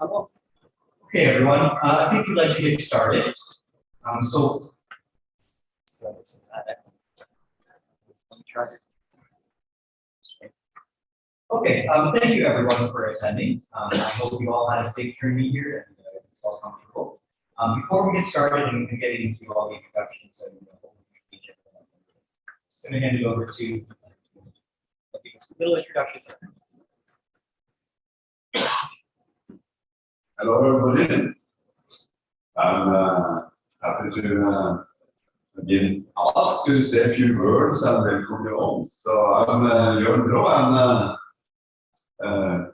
Okay, everyone, uh, I think we'd like to get started. Um, so, okay, um, thank you everyone for attending. Um, I hope you all had a safe journey here and uh, it's all comfortable. Um, before we get started and getting into all the introductions uh, them, just gonna hand it over to uh, little introduction. Hello, everybody. I'm uh, happy to uh, be asked to say a few words and welcome you all. So I'm uh, Jørn Braa, and uh, uh,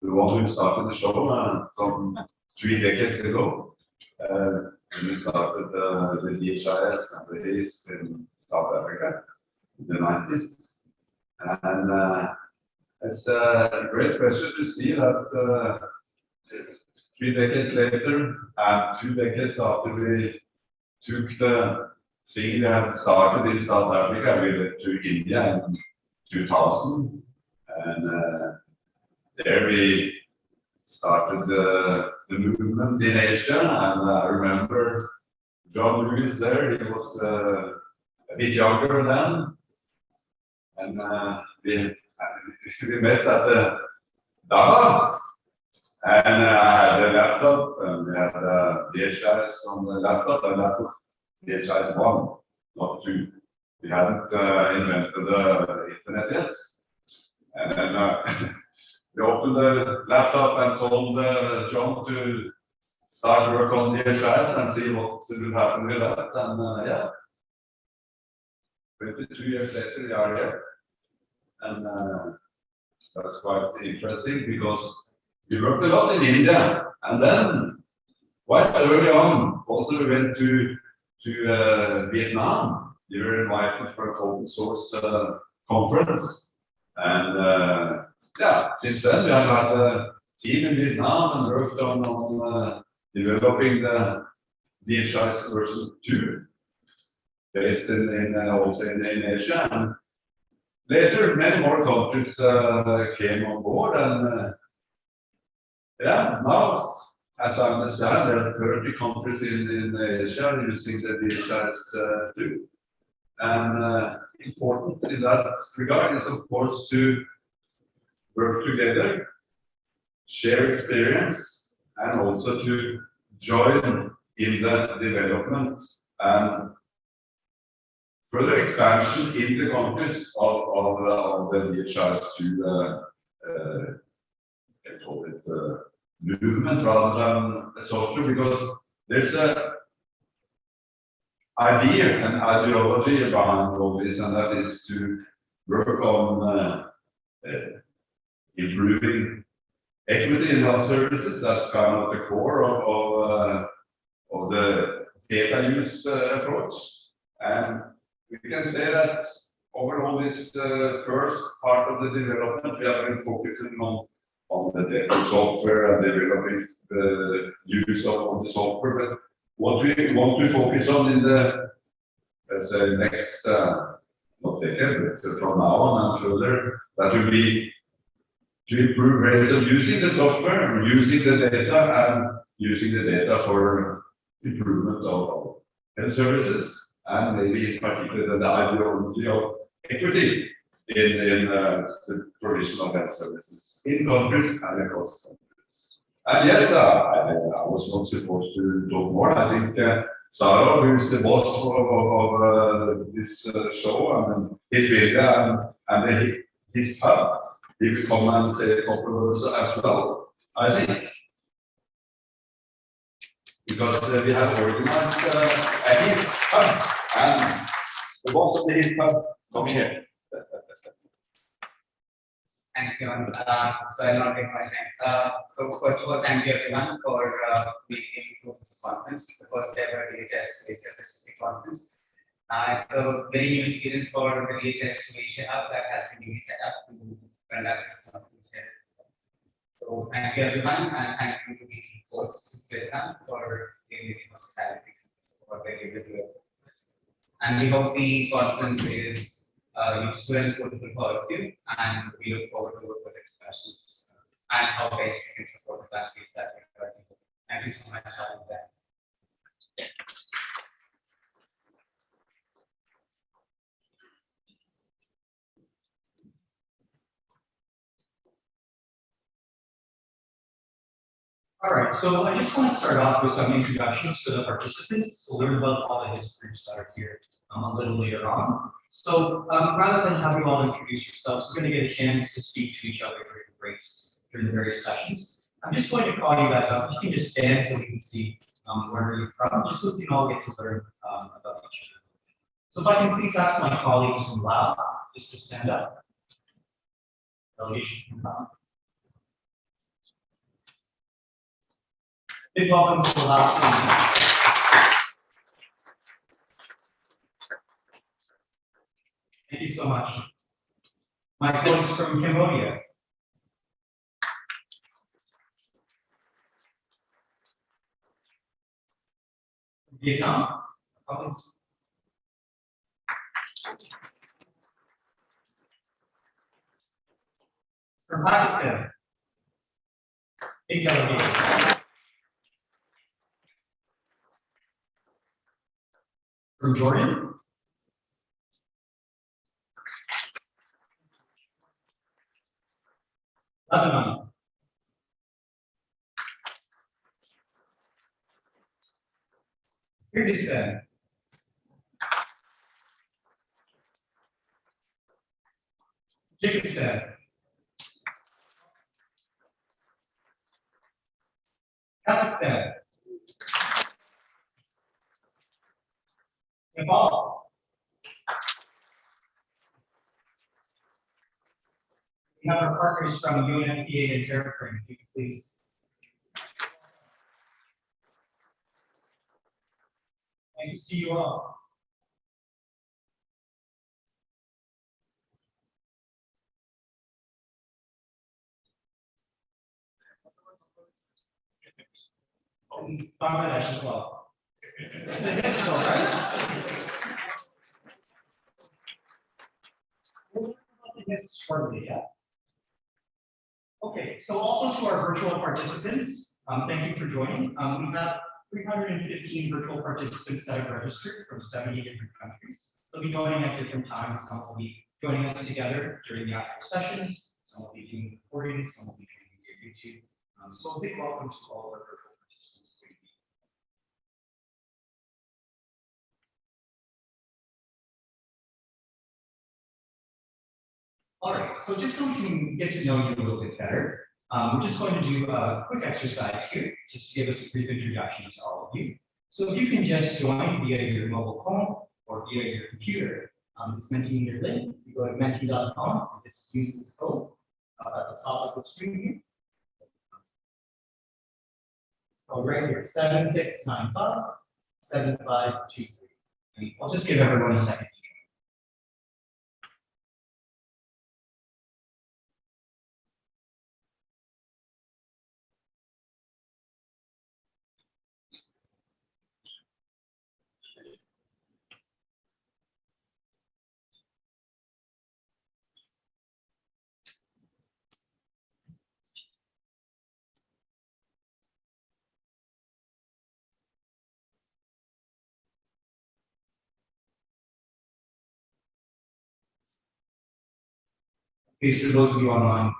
the one who started the show uh, some three decades ago. Uh, we started uh, the DHIS and the HIS in South Africa in the 90s. And uh, it's a great pleasure to see that uh, three decades later, and two decades after we took the thing we had started in South Africa, we went to India in 2000, and uh, there we started the, the movement in Asia, and I remember John Lewis there, he was uh, a bit younger then, and uh, we, we met at the Dhaka, and uh, a laptop, and we had uh, DHIS on the laptop, and that was DHIS one, not two. We hadn't uh, invented the internet yet. And then uh, we opened the laptop and told uh, John to start work on DHIS and see what will happen with that. And uh, yeah, 22 years later, we are here. And uh, that's quite interesting because we worked a lot in India, and then quite early on, also we went to to uh, Vietnam. We were invited for an open source uh, conference, and uh, yeah, since then we have had a team in Vietnam and worked on on uh, developing the DHIS version two, based in, in uh, also in, in Asia. And later, many more countries uh, came on board, and uh, yeah, now, as I understand, there are 30 countries in, in Asia using the DHIS uh. And uh, important in that regard is, of course, to work together, share experience, and also to join in the development and further expansion in the countries of, of, uh, of the DHIS to uh, uh, Movement rather than a social because there's a idea and ideology behind all this and that is to work on uh, uh, improving equity in health services. That's kind of the core of, of, uh, of the data use uh, approach. And we can say that overall this uh, first part of the development, we have been focusing on on the data software and the use of, the software. But what we want to focus on in the, let's say, next, uh, not but from now on and further, that will be to improve ways of using the software, using the data, and using the data for improvement of health services, and maybe in particular the ideology of equity in, in uh, the provision of health services in countries and across countries. And yes, uh, I, I was not supposed to talk more. I think uh, Sarah, who is the boss of, of, of uh, this uh, show, and his media and, and HISP, he will come and say a couple words as well, I think. Because uh, we have organized uh, a his pub, and the boss of the HISP coming here. Thank you. Uh, so I'll not take my time. Uh, so first of all, thank you everyone for uh, being to this conference, the first ever DHIS DHIS conference. Uh, it's a very new experience for the DHS Asia Hub that has been really set up to conduct this conference. So thank you everyone and thank you to the hosts for giving this hospitality for the able to And we hope the conference is uh, and fruitful for of you, and we look forward to further discussions and how best we can support the countries that we are working with. Thank you so much. I'll be back. All right, so I just want to start off with some introductions to the participants, to learn about all the histories that are here um, a little later on. So um, rather than have you all introduce yourselves, we're going to get a chance to speak to each other during the breaks, during the various sessions. I'm just going to call you guys up. You can just stand so we can see um, where you're from, just so we can all get to learn um, about each other. So if I can please ask my colleagues from Lao just to stand up. Delegation. Big welcome to the Lao. Thank you so much. My colleagues from Cambodia. Vietnam. colleagues. From Pakistan. Big delegation. From Jordan? Lebanon. Kyrgyzstan. Tajikistan. Kazakhstan. Nepal. We have our partners from UNFPA and TerraFrame, if you could please. Nice to see you all. Bangladesh as well. Okay, so also to our virtual participants, um, thank you for joining. Um, we have got three hundred and fifteen virtual participants that have registered from seventy different countries. They'll be joining at different times. Some will be joining us together during the actual sessions. Some will be doing the recordings, some will be joining via YouTube. Um, so a big welcome to all of our virtual All right, so just so we can get to know you a little bit better, um, we're just going to do a quick exercise here, just to give us a brief introduction to all of you. So if you can just join via your mobile phone or via your computer, um, it's Mentimeter link. You go to menti.com and just use this code uh, at the top of the screen here. So right here, seven six nine five seven five two three. And I'll just give everyone a second. Please, for those of you online,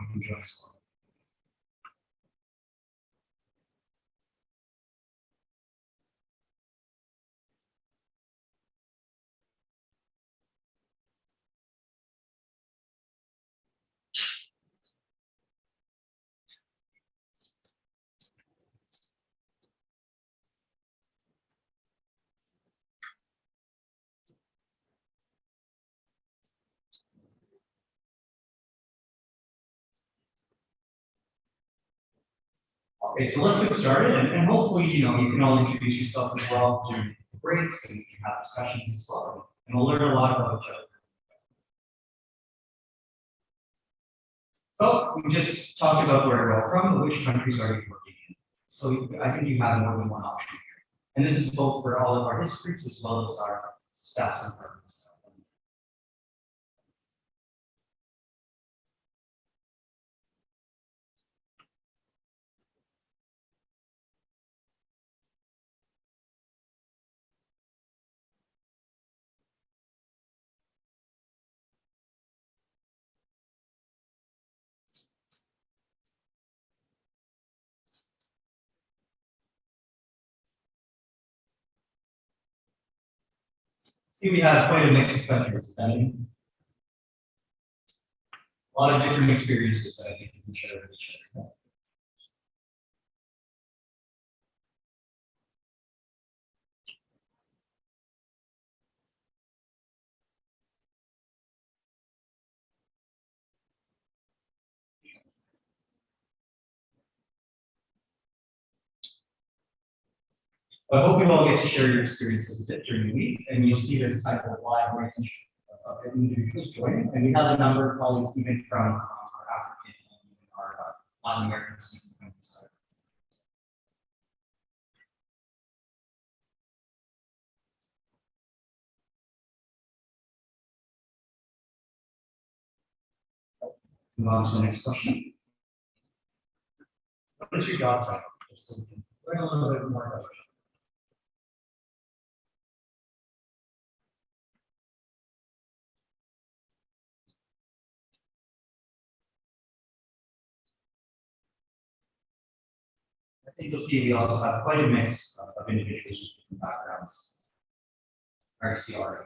Okay, so let's get started and, and hopefully, you know, you can all introduce yourself as well during breaks and you can have discussions as well. And we'll learn a lot about each other. So we just talked about where we're all from, which countries are you working in? So I think you have more than one option here. And this is both for all of our histories as well as our staffs and partners. We have quite a mix of countries. A lot of different experiences that I think we can share with each other. So I hope you all get to share your experiences during the week, and you'll see this type of wide range of individuals joining. And we have a number of colleagues even from uh, our African and our uh, Latin American. Move on to the next question. What is your job title? Just a little bit more about think you'll see we also have quite a mix of of individuals with different backgrounds. RCR.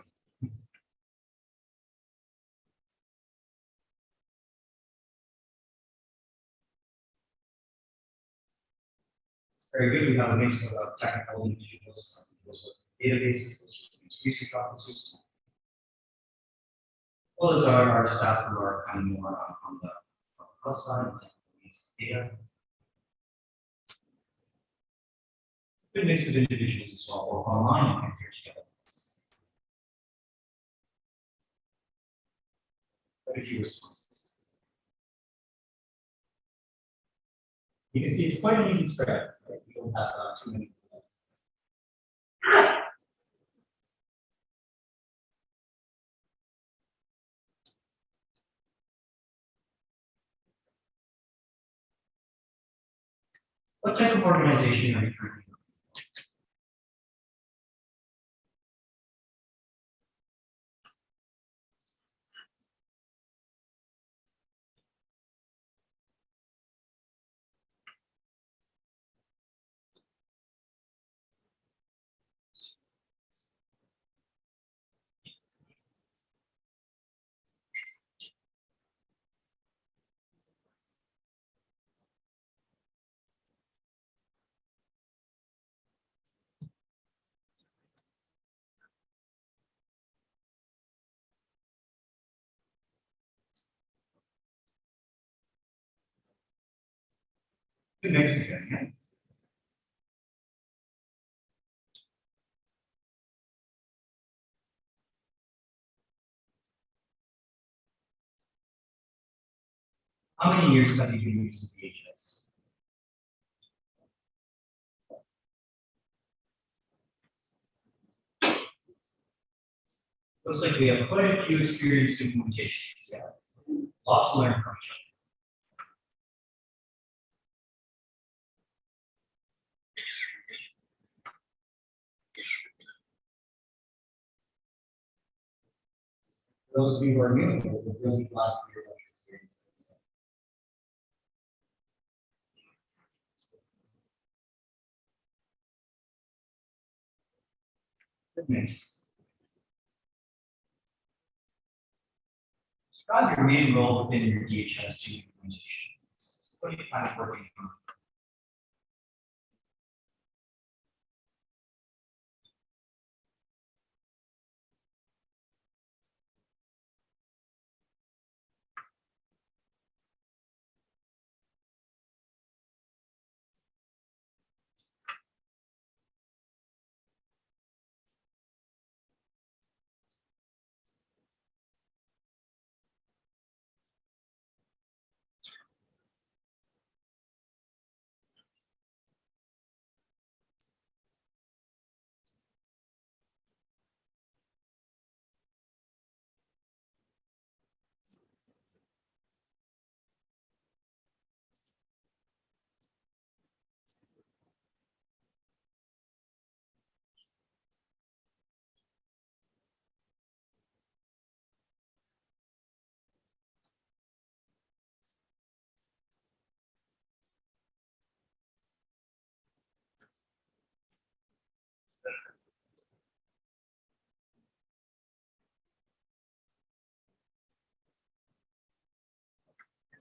It's very good. We have a mix of technical individuals, individuals with databases, research officers. Well, as our, our staff who are kind of more on the plus side, data. Good mix of individuals as well, both online and together. You can see it's quite an even spread, right? Don't have uh, too many. What type of organization are you currently? Good mix again. How many years have you been using DHIS? Looks like we have quite a few experienced implementations, yeah. Lots to learn from each other. Those of you who are new, we're really glad to hear about your experiences. Goodness. Describe your main role within your DHIS implementation. What are you kind of working on?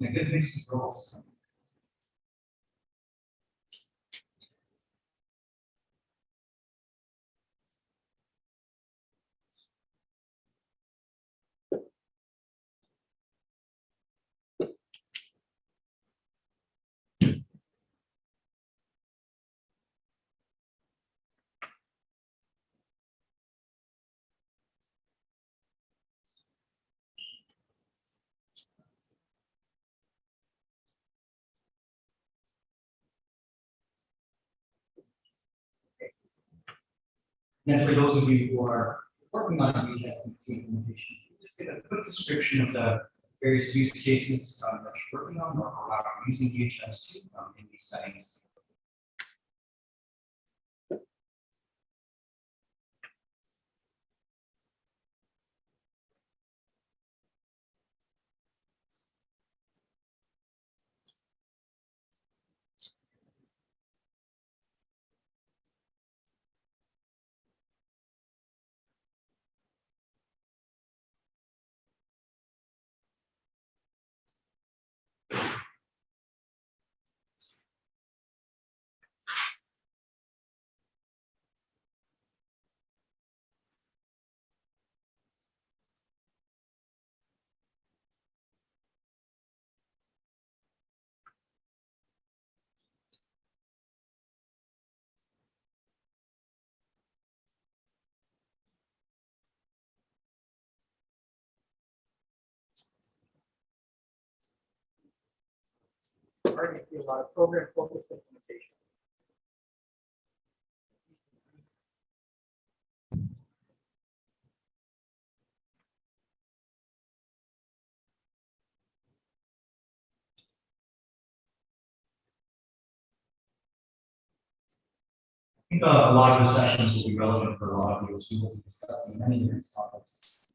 And a And for those of you who are working on DHIS implementation, just get a quick description of the various use cases um, that you're working on or how you're using DHIS um, in these settings. Already see a lot of program focused implementation. I think uh, a lot of the sessions will be relevant for a lot of you as we will be discussing many different topics.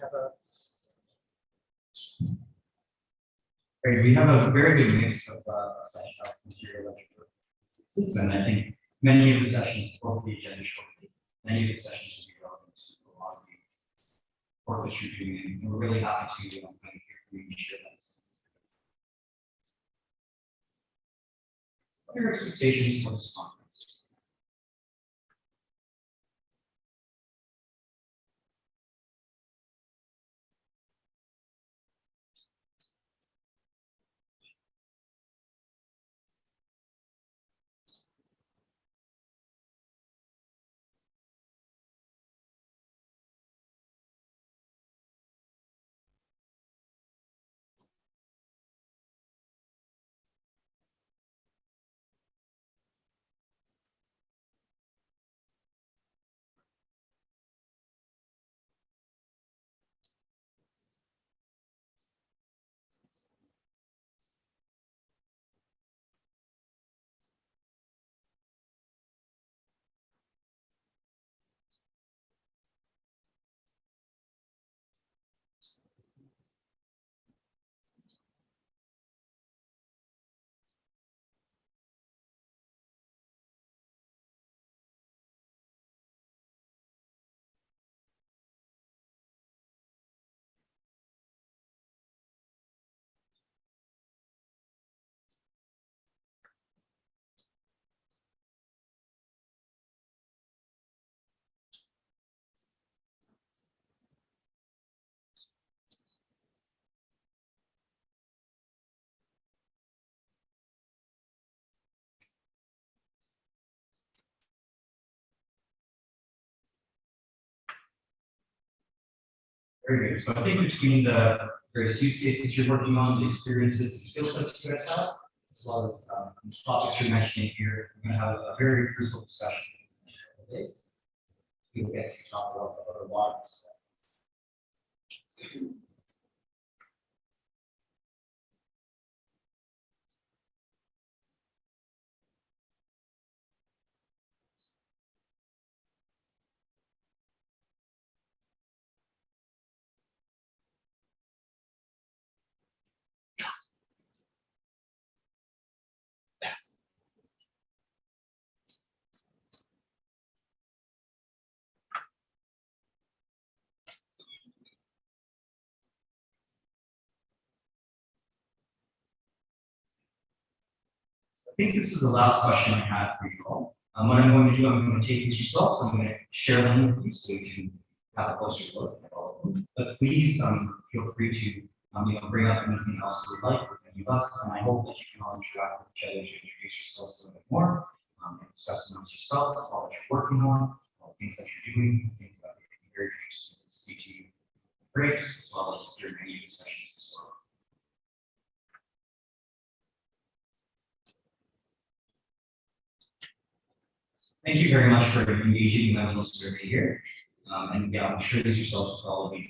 Have a we have a very good mix of uh, session material. And I think many of the sessions will be agenda shortly. Many of the sessions will be relevant to a lot of the work that you're doing, and we're really happy to um, kind of hear from you and share that. What are your expectations for this conference? Very good. So I think between the various use cases you're working on, the experiences, the skill sets you guys have, as well as um, topics you're mentioning here, we're going to have a very fruitful discussion. in the next days. We'll get to talk about the other ones. I think this is the last question I have for you all. Um, what I'm going to do, I'm going to take these results, I'm going to share them with you so you can have a closer look at all of them. But please, um, feel free to, um, you know, bring up anything else you would like with any of us, and I hope that you can all interact with each other to introduce yourselves a little bit more, um, and discuss amongst yourselves, all that you're working on, all the things that you're doing. I think that would be very interesting to speak to you breaks, as well as during any discussions as well. Thank you very much for engaging in that little survey here. Um, and yeah, I'm sure these yourselves will all of you.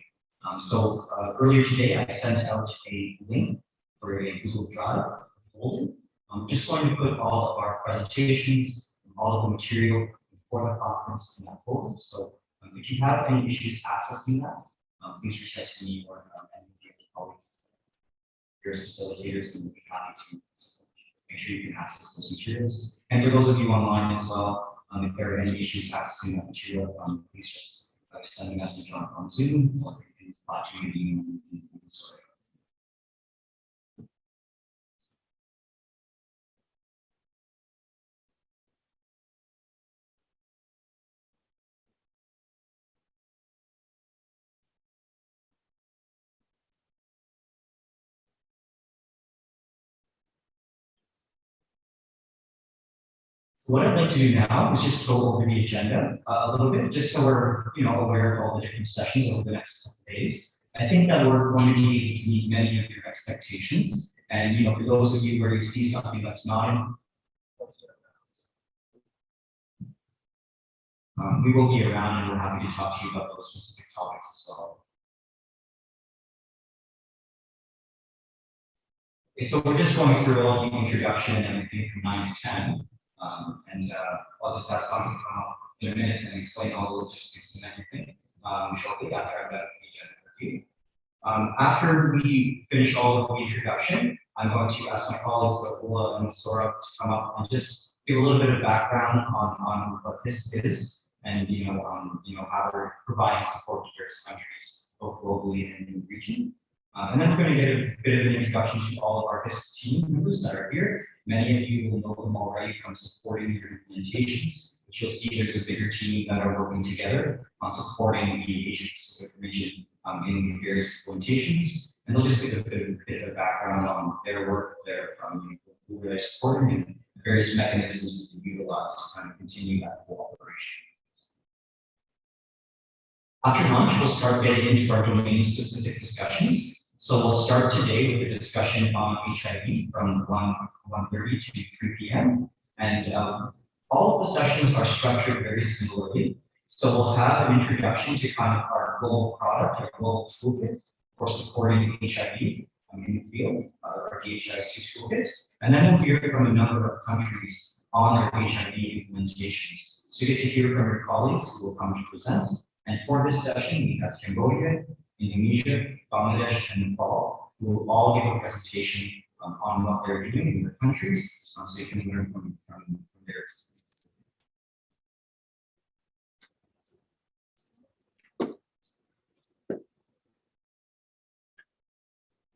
Um, so, uh, earlier today, I sent out a link for a Google Drive folder. I'm just going to put all of our presentations, and all of the material for the conference in that folder. So, um, if you have any issues accessing that, um, please reach out to me or, um, any of your colleagues. Your facilitators and we'll be happy to make sure you can access those materials. And for those of you online as well, um, if there are any issues accessing that material, um, please just uh, send a message on, on Zoom or you can to me. What I'd like to do now is just go over the agenda uh, a little bit, just so we're, you know, aware of all the different sessions over the next couple days. I think that we're going to to meet many of your expectations. And, you know, for those of you where you see something that's not um, we will be around and we're happy to talk to you about those specific topics as well. Okay, so we're just going through all the introduction and everything from nine to ten. Um, and, uh, I'll just have to come up in a minute and explain all the logistics and everything, um, shortly after I've got the agenda review. Um, after we finish all of the introduction, I'm going to ask my colleagues, Ola and Sora, to come up and just give a little bit of background on, on what this is and, you know, um, you know, how we're providing support to various countries, both globally and in the region. Uh, and then we're going to get a bit of an introduction to all of our HISP team members that are here. Many of you will know them already from supporting your implementations, but you'll see there's a bigger team that are working together on supporting the Asia Pacific region um, in various implementations. And they'll just give a bit of, bit of background on their work, their, um, who they're supporting and the various mechanisms to utilize to kind of continue that cooperation. After lunch, we'll start getting into our domain-specific discussions. So we'll start today with a discussion on HIV from 1, 1:30 to 3 p.m. And um, all of the sessions are structured very similarly. So we'll have an introduction to kind of our global product, our global toolkit for supporting HIV um, in the field, uh, our DHIS2 toolkit. And then we'll hear from a number of countries on their HIV implementations. So you get to hear from your colleagues who will come to present. And for this session, we have Cambodia, Indonesia, Bangladesh, and Nepal, who will all give a presentation um, on what they're doing in their countries, so you can learn from, from, from their experience.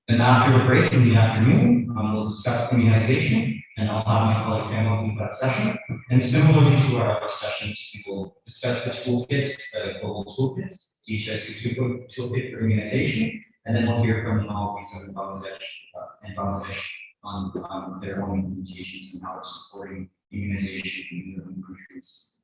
And after the break in the afternoon, um, we'll discuss immunization, and I'll have my colleague Pamela lead that session. And similarly to our other sessions, we will discuss the toolkit, the global toolkit, DHIS2 tool- toolkit for immunization, and then we'll hear from Maldives and Bangladesh, uh, and Bangladesh on, on their own implementations and how they're supporting immunization in their own countries.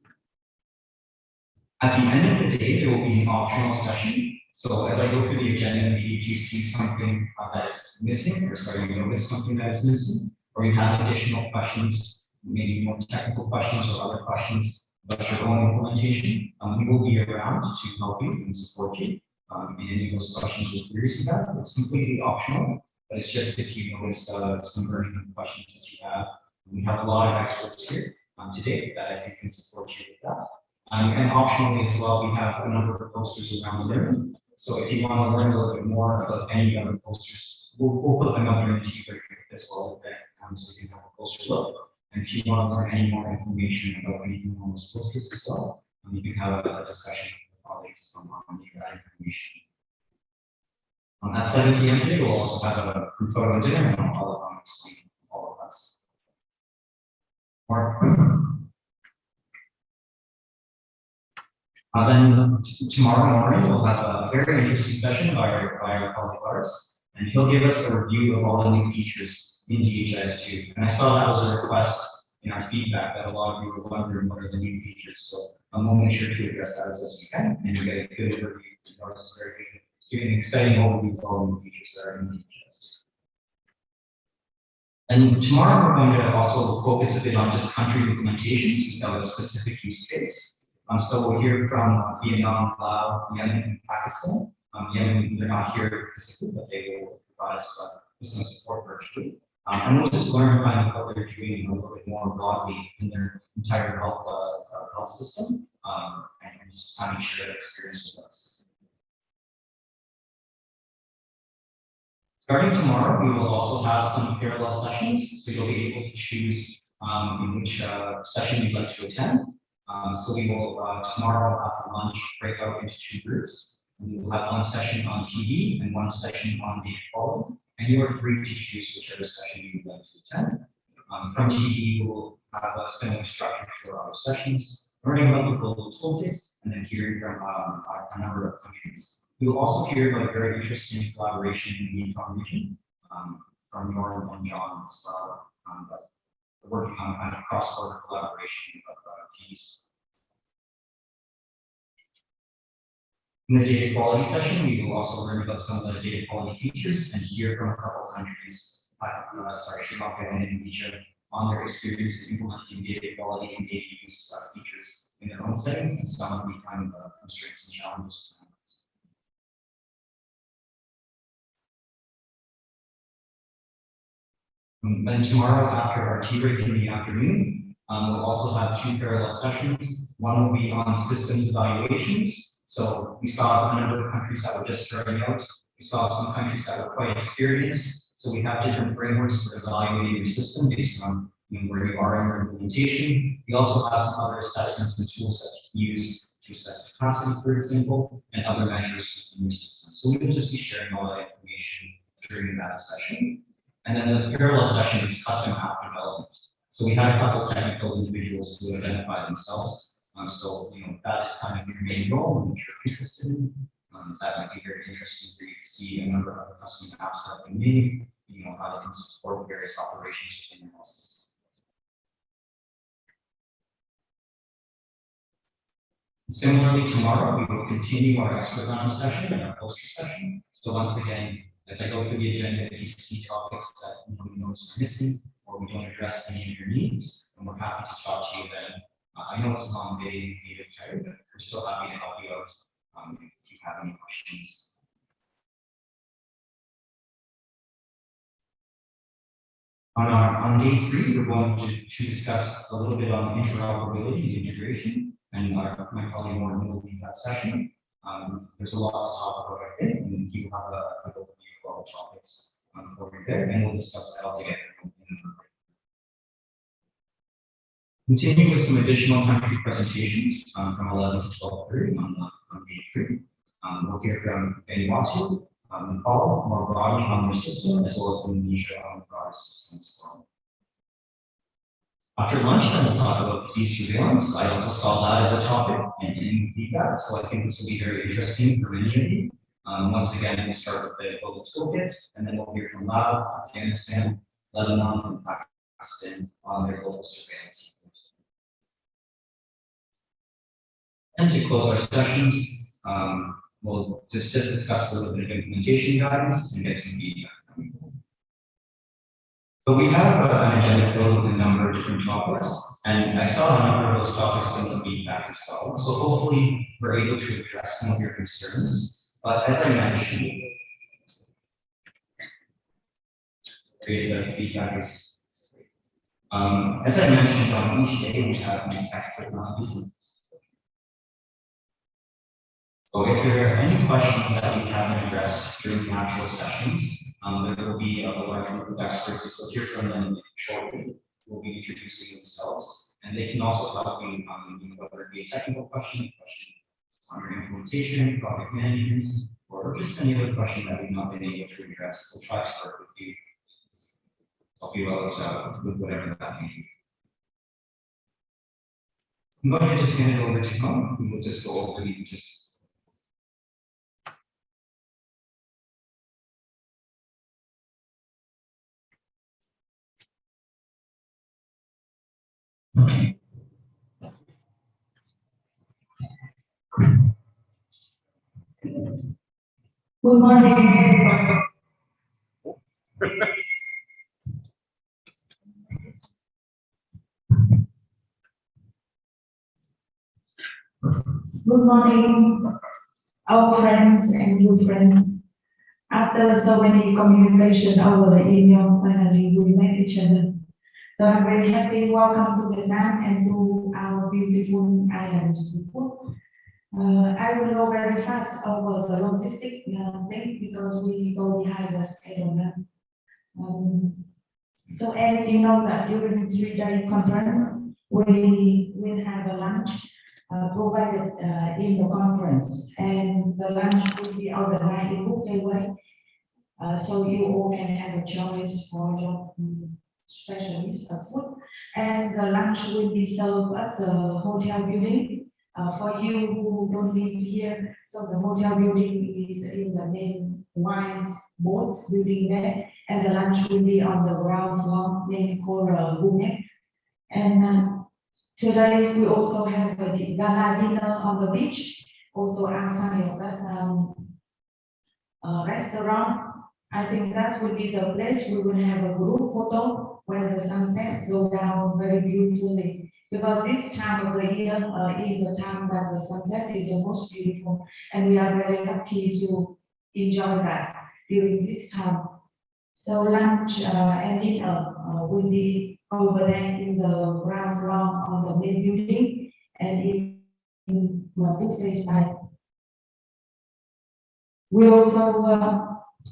At the end of the day, there will be an optional session. So as I go through the agenda, maybe if you see something that is missing, or sorry, you notice something that is missing, or you have additional questions, maybe more technical questions or other questions your own implementation, um, we will be around to help you and support you. Um, in any of those questions or queries you have, it's completely optional, but it's just if you notice, uh, some burning questions that you have. We have a lot of experts here, um, today that I think can support you with that. Um, and optionally as well, we have a number of posters around the room. So if you want to learn a little bit more about any other posters, we'll, we'll put them up in the quick as well, um, so you can have a closer look. And if you want to learn any more information about anything on those posters as well, you can have a discussion with colleagues on, that information. On that seven P M today, we'll also have a group photo dinner and I'll, I'll explain all of us. Mark? Uh, then tomorrow morning, we'll have a very interesting session by our, by our colleague Lars. And he'll give us a review of all the new features in DHIS two. And I saw that was a request in our feedback that a lot of you were wondering what are the new features. So I'm gonna make sure to address that as best we can and you get a good overview. Lars is very good, giving an exciting overview of all the new features that are in DHIS. And tomorrow, we're going to also focus a bit on just country implementations without a specific use case. Um, so we'll hear from Vietnam, Laos, Yemen, and Pakistan. Um, Yemen, they're not here physically, but they will provide us uh, with some support virtually. Um, and we'll just learn kind of what they're doing a little bit more broadly in their entire health, uh, uh, health system, um, and just kind of share experience with us. Starting tomorrow, we will also have some parallel sessions, so you'll be able to choose um, in which uh, session you'd like to attend. Um, so we will, uh, tomorrow after lunch, break out into two groups. We will have one session on TB and one session on data quality. And you are free to choose whichever session you would like to attend. Um, from TB, we'll have a similar structure for our sessions, learning about the global toolkit and then hearing from, um, a- number of countries. We will also hear about a very interesting collaboration in the Mekong region, um, from Norm and John. Um, but working on kind of cross-border collaboration of uh. In the data quality session, we will also learn about some of the data quality features and hear from a couple countries, uh, sorry, Sri Lanka and Indonesia, on their experience implementing data quality and data use uh, features in their own settings and some of the kind of uh, constraints and challenges. And Then tomorrow, after our tea break in the afternoon, um, we'll also have two parallel sessions. One will be on systems evaluations. So we saw a number of countries that were just starting out. We saw some countries that were quite experienced. So we have different frameworks for evaluating your system based on you know, where you are in your implementation. We also have some other assessments and tools that you can use to assess capacity, for example, and other measures in your system. So we will just be sharing all that information during that session. And then the parallel session is custom app development. So we had a couple technical individuals who identify themselves. Um, so, you know, that is kind of your main role and what you're interested in. Um, that might be very interesting for you to see a number of custom apps that we made, you know, how they can support various operations within your system. Similarly, tomorrow, we will continue our expert round session and our poster session. So once again, as I go through the agenda, if you see topics that you know, we notice are missing, or we don't address any of your needs, and we're happy to talk to you then. Uh, I know it's a long day, you're tired, but we're still happy to help you out, um, if you have any questions. On, our- on day three, we're going to, to discuss a little bit on interoperability and integration, and our, my colleague Morgan will lead that session. Um, there's a lot to talk about, I think, and you have a, a overview of all the topics, um, over there, and we'll discuss that all together. Continue with some additional country presentations, um, from eleven to twelve thirty on, the- on day three. Um, we'll hear from Vanuatu, um, Nepal, more broadly on their system, as well as Indonesia on the broader system as well. After lunch, we'll talk about disease surveillance. I also saw that as a topic and in feedback, so I think this will be very interesting for many of you. Um, once again, we'll start with the global toolkit, and then we'll hear from Laos, Afghanistan, Lebanon, and Pakistan on their global surveillance. And to close our sessions, um, we'll just, just discuss a little bit of implementation guidance and get some feedback. So we have uh, an agenda filled with a number of different topics, and I saw a number of those topics in the feedback as well. So hopefully we're able to address some of your concerns. But as I mentioned, feedback is um, as I mentioned, on each day we have these expert knowledge. So if there are any questions that we haven't addressed during the actual sessions, um, there will be a large group of experts, so hear from them shortly. Will be introducing themselves, and they can also help you, um, whether it be a technical question, question on your implementation, project management, or just any other question that we've not been able to address. We'll try to work with you help you out uh, with whatever that may be. I'm going to just hand it over to Tom, and we'll just go over the just. Good morning. Good morning, our friends and new friends. After so many communication over the email, finally we met each other. So I'm very happy. Welcome to Vietnam and to our beautiful islands. Uh, I will go very fast over the logistic uh, thing because we go behind the schedule. Um, so as you know that during the three-day conference, we will have a lunch uh, provided uh, in the conference, and the lunch will be organized in buffet way. Uh, so you all can have a choice for your specialist of food, and the lunch will be served at the hotel building. Uh, for you who don't live here, so the hotel building is in the main wine boat building there, and the lunch will be on the ground floor named Coral Gourmet. And uh, Today, we also have a gala dinner on the beach, also outside of that um, uh, restaurant. I think that would be the place we will have a group photo where the sunset go down very beautifully. Because this time of the year uh, is the time that the sunset is the most beautiful, and we are very lucky to enjoy that during this time. So lunch uh, and dinner uh, will be over there in the ground floor on the main building and in, in the buffet side. We also, uh,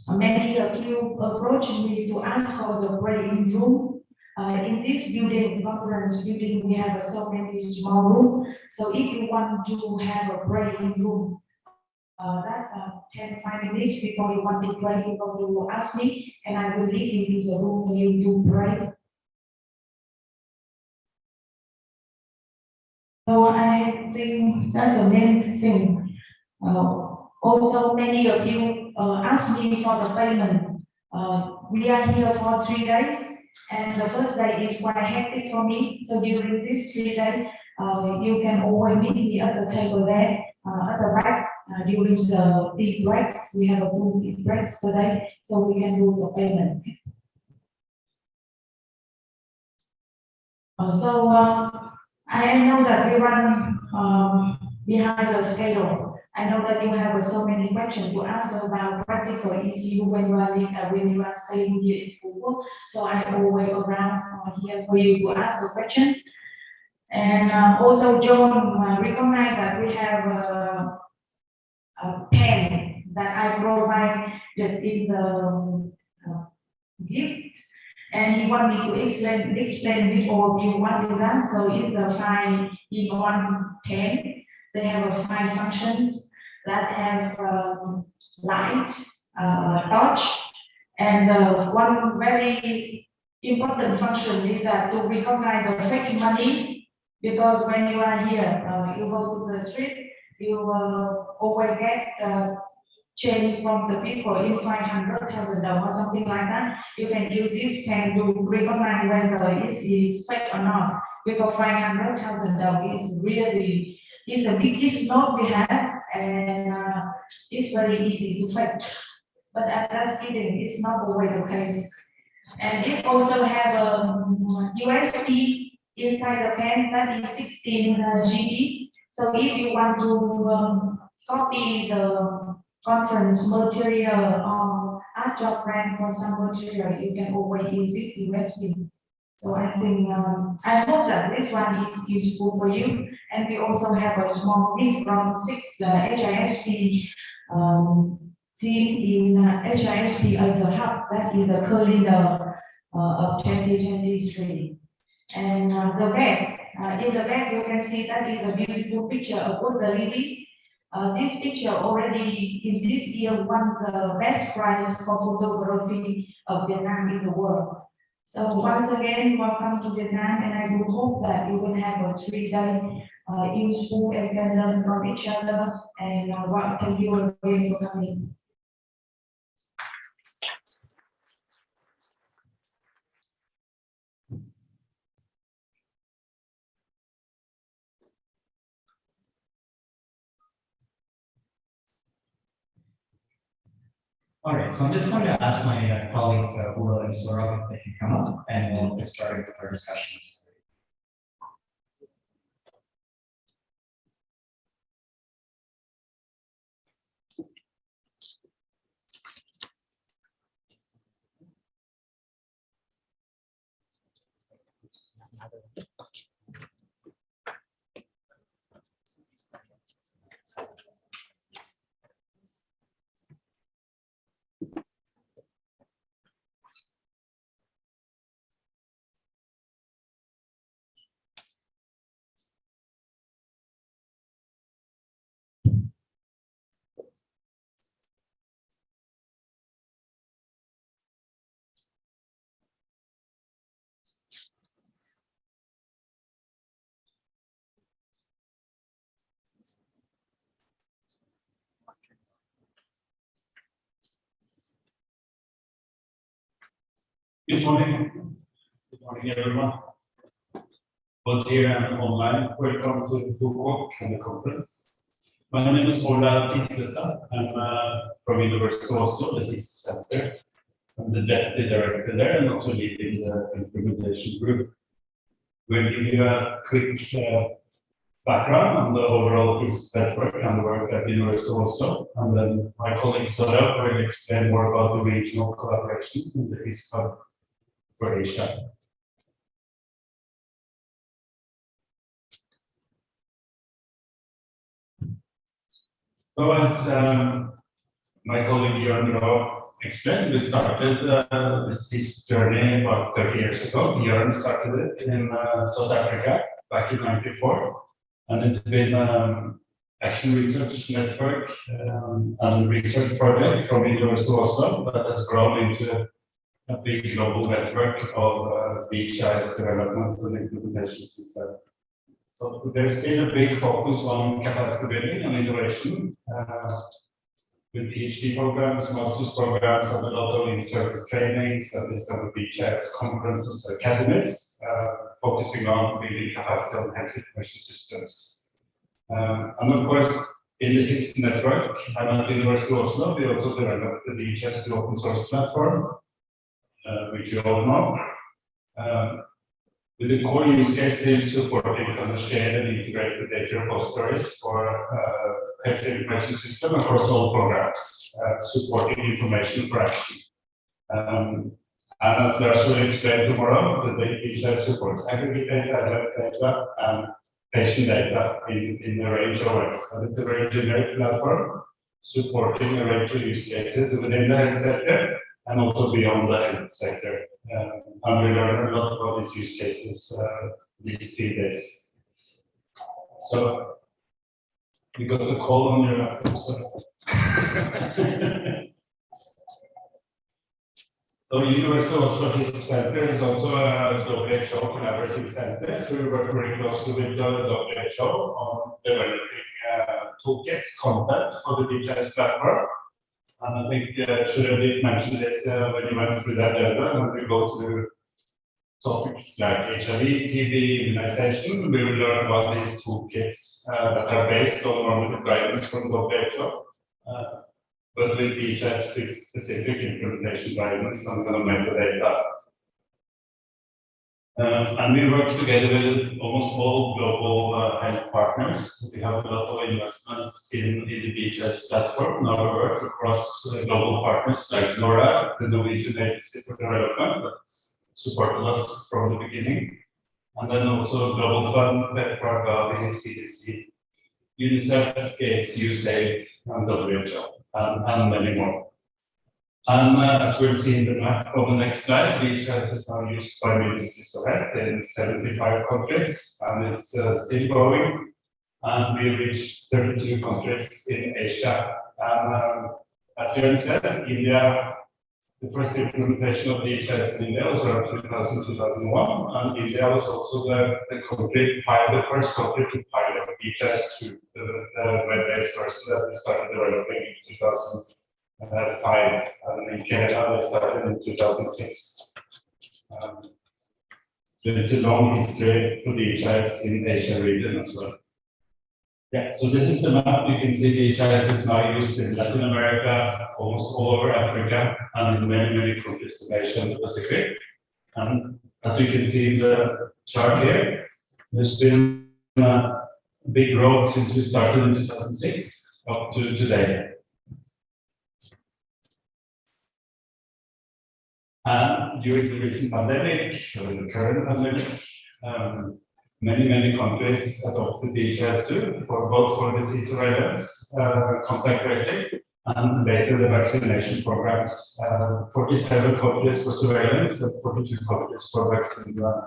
many of you approached me to ask for the praying room. Uh, in this building, conference building, we have so many small room. So if you want to have a praying room, uh, that, uh, 10, five minutes before you want to pray, you to ask me, and I will lead you to the room for you to pray. So I think that's the main thing. Uh, also, many of you, uh, asked me for the payment. Uh, we are here for three days, and the first day is quite hectic for me. So during this three days, uh, you can always meet me at the table there, uh, at the back, uh, during the tea breaks. We have a full tea breaks today, so we can do the payment. Uh, so, I know that we run, um, behind the schedule. I know that you have so many questions to ask about practical issue when you are, uh, when you are staying here in Phu. So I always around here for you to ask the questions. And, uh, also John uh, recognize that we have a, a pen that I provided in the, uh, gift. And he want me to explain, explain it or you want to that, so it's a five in one pen. They have a five functions that have, um, light, uh, touch. And, uh, one very important function is that to recognize the fake money. Because when you are here, uh, you go to the street, you will always get, uh, change from the people five hundred thousand dollars, something like that. You can use this pen to recognize whether it is fake or not. Because five hundred thousand dollars is really, is the biggest note we have, and uh, it's very easy to fake. But at that speeding, it's not always the case. And it also have a USB inside the pen that is sixteen uh, GB. So if you want to um, copy the conference material or ask your friend for some material, you can always use this USB. So I think, um, I hope that this one is useful for you. And we also have a small gift from six uh, HISP um, team in uh, as a hub, that is a calendar uh, of twenty twenty-three. And uh, the back, uh, in the back, you can see that is a beautiful picture of Buddha lily. Uh, this picture already in this year won the best prize for photography of Vietnam in the world. So once again, welcome to Vietnam, and I do hope that you will have a three-day uh, useful and can learn from each other. And uh, what thank you again for coming. All right, so I'm just going to ask my uh, colleagues, uh, Ula and Saurabh, if they can come up and we'll get started with our discussions. Good morning. Good morning, everyone. Both here and online, welcome to Phu Quoc and the conference. My name is Ola Titlestad. I'm uh, from University of Oslo, the Center. I'm the deputy director there and also leading the implementation group. We'll give you a quick uh, background on the overall HISP network and the work at the University of Oslo. And then my colleague Saurabh will explain more about the regional collaboration in the HISP Asia. So as um, my colleague Jørn Braa explained, we started uh, this, this journey about 30 years ago. Jörn started it in uh, South Africa back in 94. And it's been um, action research network um, and research project from University of Oslo that has grown into big global network of uh, development and implementation system. So there's been a big focus on capacity building and innovation uh, with PhD programs, master's programs, and a lot of in-service trainings, and this kind of DHIS conferences, academies, uh, focusing on building capacity on health information systems. Um, and of course, in the HISP network, and at the University of Oslo, we also developed the DHIS open source platform, uh, which you all know. Um, with the core use case in supporting kind of shared and integrated data repositories for uh, health information system across all programs, uh, supporting information for action. Um, and as Lars will explain tomorrow, the data supports aggregate data, data, and patient data in, in a range of ways. And it's a very generic platform supporting a range of use cases within the health sector and also beyond the health sector. Um, and we learn a lot about these use cases uh, these three days. So you got the call on your laptop. So, so Oslo Business Center is also a WHO collaborative center. So we work very closely with the WHO on developing uh, toolkits, content for the DHIS platform. And I think uh, should have mentioned this uh, when you went through that agenda, when we go to topics like HIV, TB, immunization. We will learn about these toolkits uh, that are based on normative guidance from WHO. Uh, but with each specific implementation guidance on the metadata. Uh, and we work together with almost all global uh, health partners. We have a lot of investments in, in the DHIS platform. Now we work across uh, global partners like NORAD, the Norwegian Agency for Development, that's supported us from the beginning. And then also Global Fund, PEPFAR, Gavi, CDC, UNICEF, Gates, USAID, and WHO, and, and many more. Uh, as we'll see in the map on the next slide, DHIS is now used by of health in 75 countries, and it's uh, still growing. And we reached 32 countries in Asia. Um, as Jørn said, India, the first implementation of DHIS in India was around 2000, 2001, and India was also the, the country, the first country to pilot DHIS to the, the web-based version that we started developing in 2000 uh, five, and Canada, they started in two thousand six. Um, So it's a long history for the HISP in Asia region as well. Yeah, so this is the map, you can see the HIS is now used in Latin America, almost all over Africa, and in many, many countries in Asia and the Pacific. And as you can see in the chart here, there's been a big growth since we started in two thousand six up to today. And during the recent pandemic, or the current pandemic, um, many, many countries adopted DHIS2 for both for disease surveillance, uh, contact tracing, and later the vaccination programs. Uh, 47 countries for surveillance and 42 countries for vaccine uh,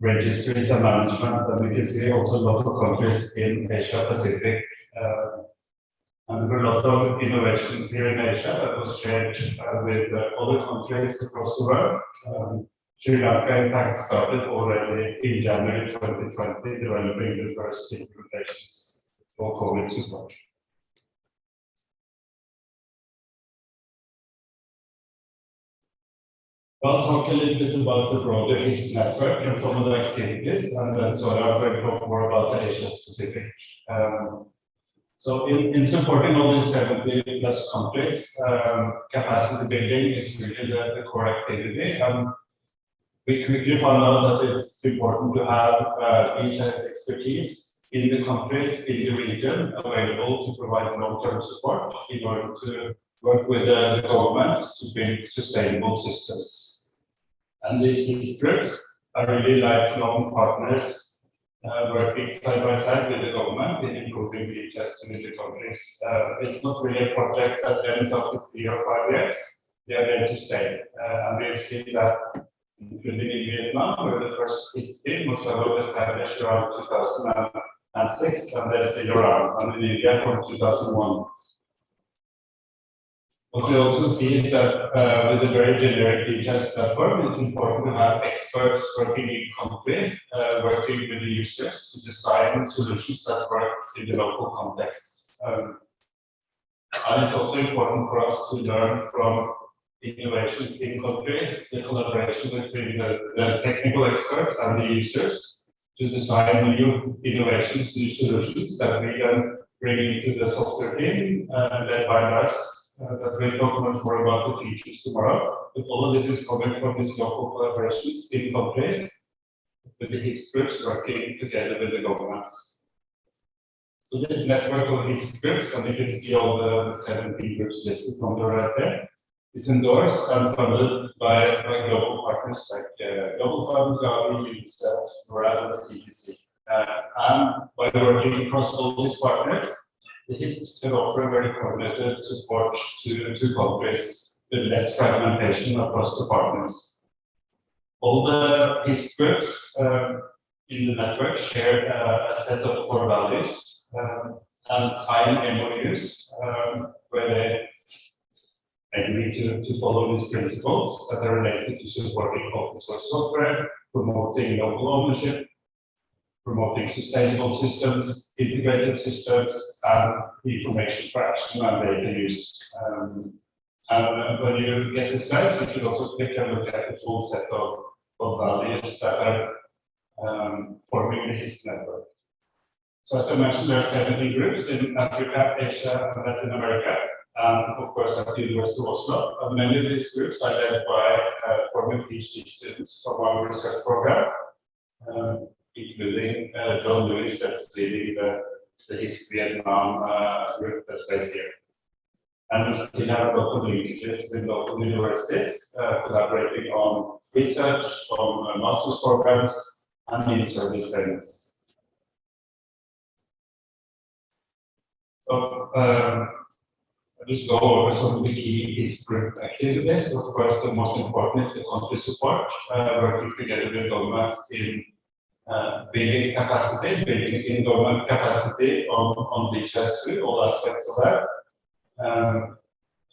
registries and management. And we can see also a lot of countries in Asia Pacific. Uh, and there were a lot of innovations here in Asia that was shared uh, with uh, other countries across the world. Um, Sri Lanka, in fact, started already in January 2020, developing the first implementations for COVID support. I'll talk a little bit about the broader HISP network and some of the activities, and then Saurabh will talk more about the Asia Pacific. Um, so in, in supporting all these 70 plus countries, um, capacity building is really the, the core activity. Um, we quickly found out that it's important to have uh, expertise in the countries, in the region, available to provide long-term support in order to work with uh, the governments to build sustainable systems. And these groups are really lifelong partners uh, working side by side with the government in improving the the countries. Uh, it's not really a project that ends after three or five years. They are there to stay. Uh, and we have seen that including in Vietnam, where the first team was established around 2006, and they're still around, and in India from 2001. What we also see is that uh, with a very generic DHIS platform, it's important to have experts working in country, uh, working with the users to design solutions that work in the local context. Um, and it's also important for us to learn from innovations in countries, the collaboration between the, the technical experts and the users to design new innovations, new solutions that we then bring into the software team, uh, led by us uh, that we'll talk much more about the features tomorrow. But all of this is coming from these local collaborations in countries with the HISP groups working together with the governments. So this network of HISP groups, and you can see all the 17 groups listed on the right there, is endorsed and funded by, by global partners like uh, Global Fund, Gavi, UNICEF, NORAD, and CDC. And by working across all these partners, the HISP can offer very coordinated support to, to countries with less fragmentation across the partners. All the HISP groups um, in the network share uh, a set of core values um, and sign MOUs um, where they agree to, to follow these principles that are related to supporting open source software, promoting local ownership, promoting sustainable systems, integrated systems, and information for action and data use. Um, and when you get the slides, you should also take a look at the full set of of values that are um, forming the HISP network. So as I mentioned, there are 17 groups in Africa, Asia, and Latin America, and of course at the University of Oslo. And many of these groups are led by uh, former PhD students from our research program, um, including uh, John Lewis, that's leading the, the HISP Vietnam uh, that's based here. And we still have lot of with local universities, uh, collaborating on research, on uh, master's programs, and in-service trainings. So, um, I'll just go over some of the key HISP group activities. Of course, the most important is the country support, uh, working together with governments in uh, building capacity, building in government capacity on, on DHIS2, all aspects of that. Um,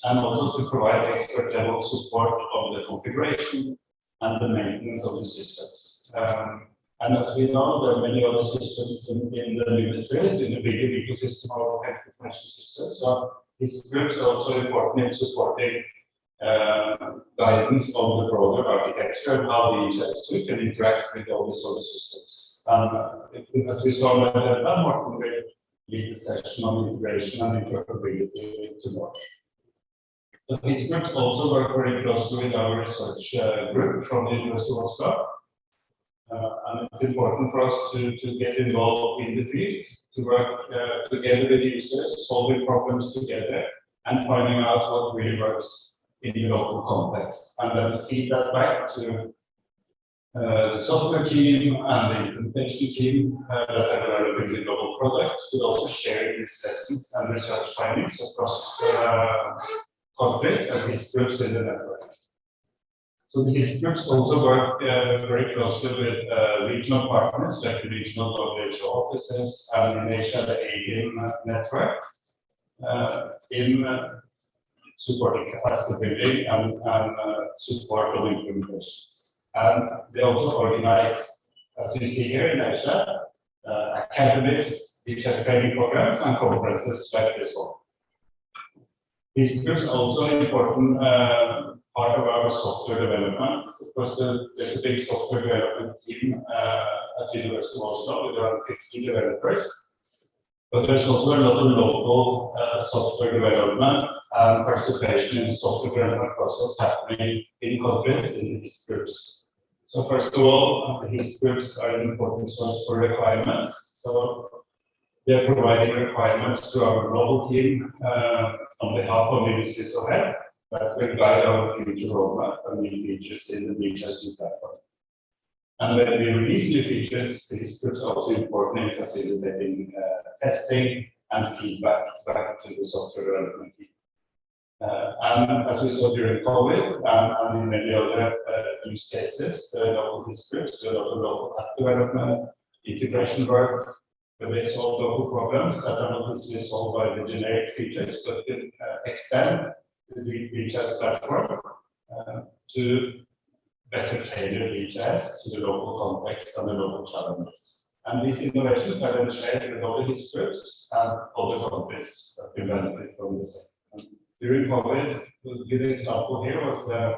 and also to provide expert level support of the configuration and the maintenance of the systems. Um, and as we know, there are many other systems in, in the ministries, in the bigger ecosystem of health systems. So this group is also important in supporting uh, guidance on the broader architecture and how the DHIS2 can interact with all the other systems. Uh, as we saw the agenda, Martin will lead the session on integration and interoperability tomorrow. So these groups also work very closely with our research uh, group from the University of Oslo. Uh, and it's important for us to, to get involved in the field, to work uh, together with users, solving problems together, and finding out what really works in the local context. And then feed that back to uh, the software team and the implementation team uh, that are developing the global products, but also share these lessons and research findings across uh, and these groups in the network. So these groups also work uh, very closely with uh, regional partners, like the regional WHO offices, and in Asia, the AeHIN network, uh, in uh, supporting capacity building and, and uh, support of implementations. And they also organize, as you see here in Asia, uh, academies, teachers training programs, and conferences like this one. These also an important uh, part of our software development. Of course, the, there's a big software development team uh, at the University of Oslo with around 50 developers. But there's also a lot of local uh, software development and participation in the software development process happening in countries in these groups. So first of all, these groups are an important source for requirements. So they're providing requirements to our global team uh, on behalf of ministries of health that will guide our future roadmap and new features in the DHIS2 platform. And when we release new features, this is also important in facilitating uh, testing and feedback back to the software development team. Uh, and as we saw during COVID and, and in many other uh, use cases, uh, local districts, a lot of local app development, integration work, where they solve local problems that are not necessarily solved by the generic features, but can uh, extend the DHIS platform uh, to better tailor DHIS to the local context and the local challenges. And these innovations have been shared with other groups and other countries that will benefit from this. During COVID, a good example here was the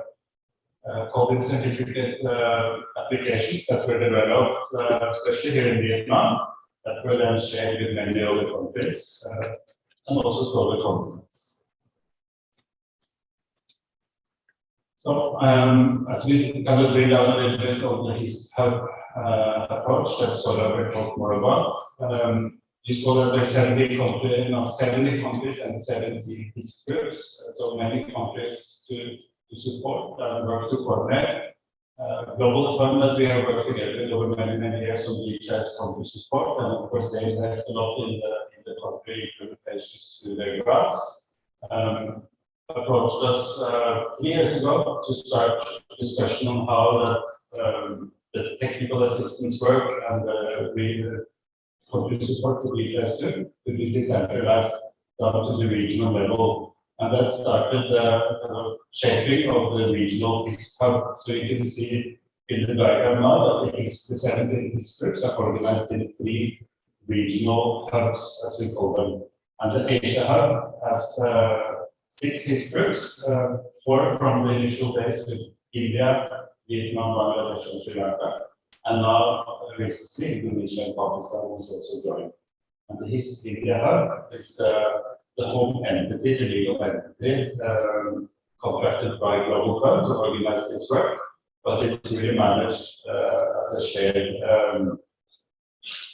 uh, COVID certificate uh, applications that were developed, uh, especially here in Vietnam, that were then shared with many other countries uh, and also to other continents. So, um, as we kind of lay down a little bit of the HISP hub uh, approach that Sola will talk more about, um, you saw that there are 70 countries, know, 70 countries and 70 HISP groups, so many countries to, to support and work to coordinate. Uh, global fund that we have worked together with over many, many years on DHIS country support, and of course they invest a lot in the, in the country implementations to their grants. Um, approached us uh, three years ago to start discussion on how that um, the technical assistance work and the country support to be tested to be decentralized down to the regional level. And that started uh, shaping of the regional hub. So you can see in the diagram now that the, 17 districts are organized in three regional hubs, as we call them. And the Asia hub has uh, six HISP uh, four from the initial base with India, Vietnam, Bangladesh, and Sri Lanka. And now recently Indonesia and Pakistan has also joined. And the HISP India Hub is uh, the home entity, the legal entity, um, contracted by Global Fund to organize this work. But it's really managed uh, as a shared um,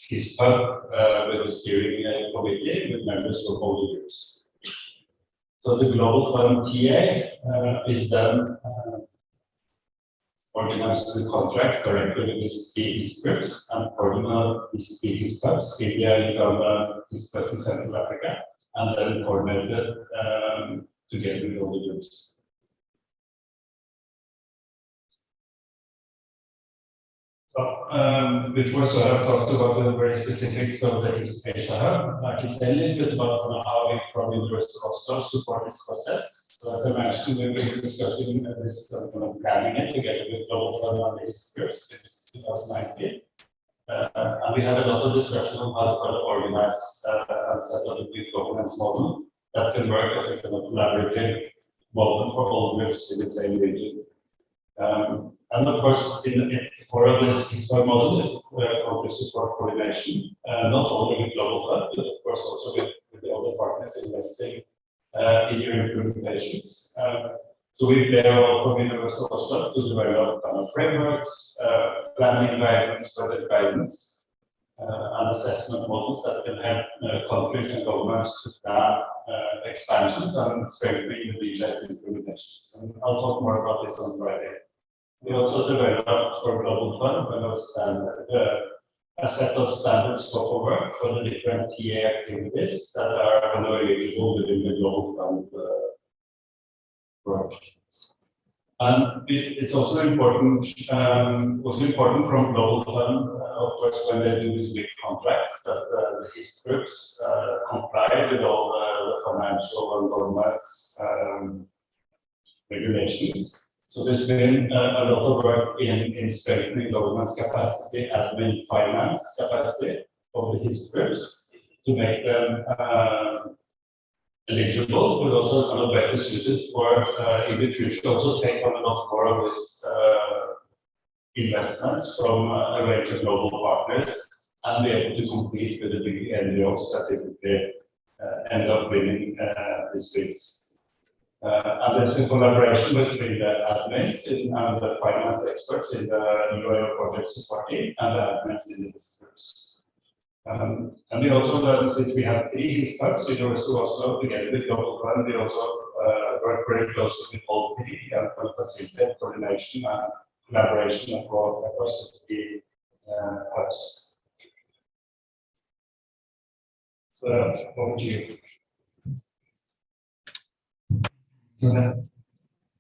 HISP Hub uh, with a steering uh, committee with members from all the groups. So the Global Fund TA uh, is then uh, organized the contracts directly with these these groups and coordinate these these clubs, India, Uganda, West and Central Africa, and then coordinated um, together with all the groups. Um, before Saurabh talks about the very specifics of the Asia Hub, I can say a little bit about how we from University of Oslo support this process. So as I mentioned, we've been discussing this, of planning it together with Global the groups since 2019. Uh, and we had a lot of discussion on how to kind of organize uh, and set up a good governance model that can work as a kind of collaborative model for all groups in the same region. Um, and of course, in the core of this historic model is uh, country support coordination, uh, not only with Global Fund, but of course also with, with the other partners investing uh, in your implementations. Um, so we play from University of Oslo to develop kind of frameworks, uh, planning guidance, project guidance, uh, and assessment models that can help uh, countries and governments to plan uh, expansions and strengthening the DHIS implementations. And I'll talk more about this on Friday. We also developed for Global Fund a standard, uh, a set of standard scope of work for the different TA activities that are eligible within the Global Fund uh, work. And it- it's also important, um, also important from Global Fund, uh, of course, when they do these big contracts, that uh, the HISP groups uh, comply with all the financial and governance um, regulations. So there's been uh, a lot of work in, in strengthening government's capacity, admin, finance capacity of the HISP groups to make them uh, eligible, but also kind of better suited for, uh, in the future, also take on a lot more of uh, investments from uh, a range of global partners and be able to compete with the big NGOs that typically, uh, end up winning, uh, these bids. Uh, and there's a collaboration between the admins in- and the finance experts in the UIO project support team and the admins in the groups. Um, and we also, learned since we have three HISPACs, we also also together with Global Fund, we also uh, work very closely with all three and facilitate coordination and collaboration across, the three uh. So, over to you.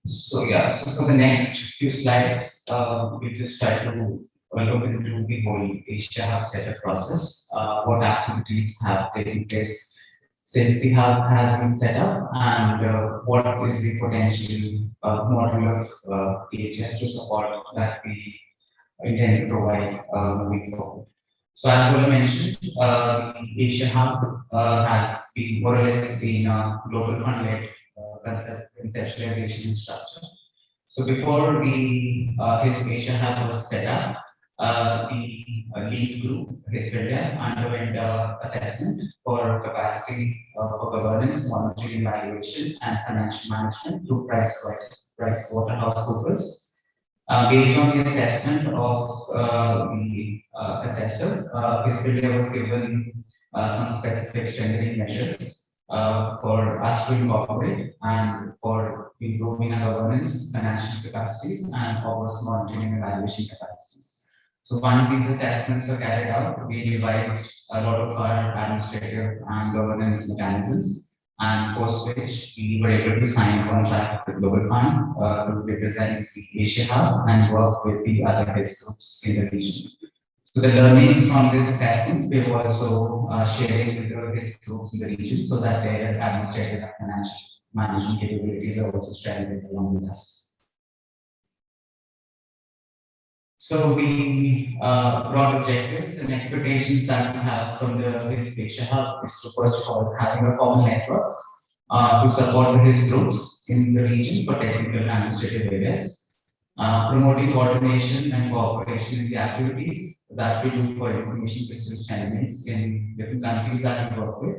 So yeah, so for the next few slides, uh, we just try to look into the whole Asia Hub setup process, uh, what activities have taken place since the hub has been set up and uh, what is the potential uh, model of uh, DHIS2 support that we intend to provide uh, moving forward. So as Ola mentioned, uh, Asia Hub uh, has been more or less been a global uh, concept, conceptualization structure. So before the, uh, HISP Asia Hub was set up, uh, the uh, lead group, HISP underwent uh, assessment for capacity uh, for governance, monitoring, evaluation, and financial management through Price, Price, Price Waterhouse Coopers. Uh, based on the assessment of uh, the assessor, HISP was given some specific strengthening measures uh, for us to incorporate and for improving our governance, financial capacities, and obvious monitoring and evaluation capacities. So once these assessments were carried out, we revised a lot of our administrative and governance mechanisms. And post which we were able to sign a contract with the Global Fund uh, to represent the Asia Hub and work with the other health groups in the region. So the learnings from this assessment, we were also uh, sharing with the HISP groups in the region so that their administrative and financial management capabilities are also strengthened along with us. So we uh, broad objectives and expectations that we have from the HISP Asia Hub is to first of all having a common network uh, to support the HISP groups in the region for technical and administrative areas. Uh, promoting coordination and cooperation in the activities that we do for information systems elements in different countries that we work with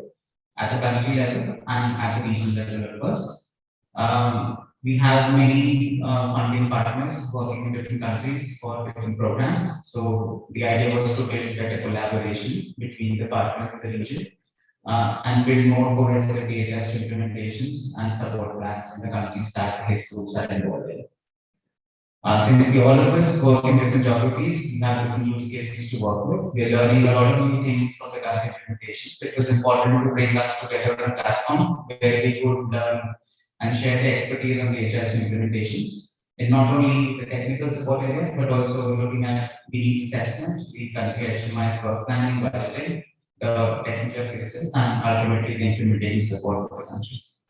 at the country level and at the regional level first. Um, we have many uh, funding partners working in different countries for different programs. So the idea was to build better collaboration between the partners in the region uh, and build more cohesive DHIS implementations and support plans in the countries that HISP groups are involved in. Uh, since we all of us work in different geographies, we have different use cases to work with. We are learning a lot of new things from the current implementations. It was important to bring us together on a platform where we could learn and share the expertise on the DHIS implementations. And not only the technical support areas, but also looking at the assessment, the country HMIS work planning, budgeting, the technical assistance, and ultimately the implementation support for the countries.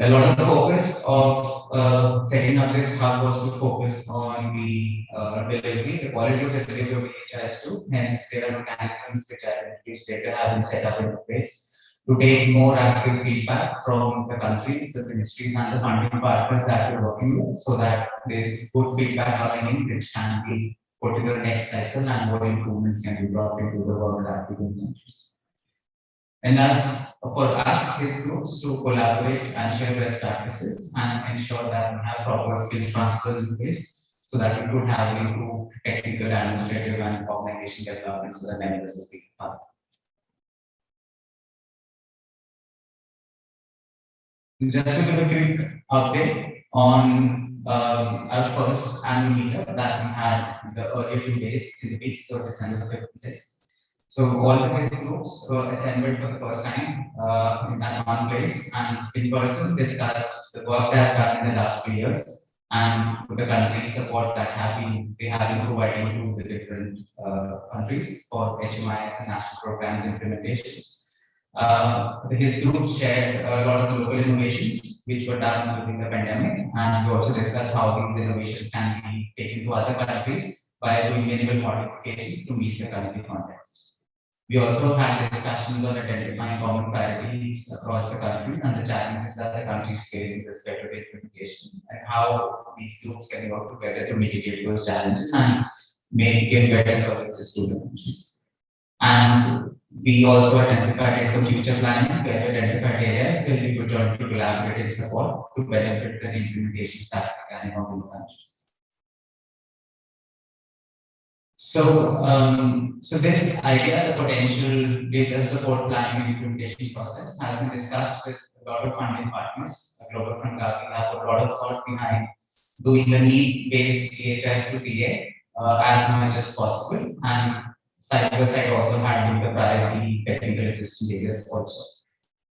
A lot of the focus of uh, setting up this hub was to focus on the uh, delivery, the quality of the delivery of DHIS2. Hence, there are mechanisms which are which have been set up in place to take more active feedback from the countries, the ministries, and the funding partners that we're working with, so that there's good feedback coming in, which can be put in the next cycle and what improvements can be brought into the work that we do. And as for us, HISP groups to collaborate and share best practices and ensure that we have proper skill transfers in place so that we could have improved technical, administrative, and organization development for the members of the hub. Just to give a quick update on um, our first annual meetup that we had the earlier two days in the week, so December 5th and 6th. So all the HISP groups were assembled for the first time uh, in that one place and in person discussed the work they have done in the last two years and the country support that have been they have been providing to the different uh, countries for HMIS and national programs implementations. Uh, his group shared a lot of local innovations which were done during the pandemic, and we also discussed how these innovations can be taken to other countries by doing minimal modifications to meet the country context. We also had discussions on identifying common priorities across the countries and the challenges that the countries face with respect to implementation and how these groups can work together to mitigate those challenges and make give better services to the countries. And we also identified some future planning, we identified areas where we could to collaborate and support to benefit the implementation that we can in the countries. So, um, so this idea, the potential which data support planning and implementation process has been discussed with a lot of funding partners. A Global Fund Gavi have a lot of thought behind doing the need-based DHIS2 PA uh, as much as possible and side by side also handling the priority technical assistance areas also.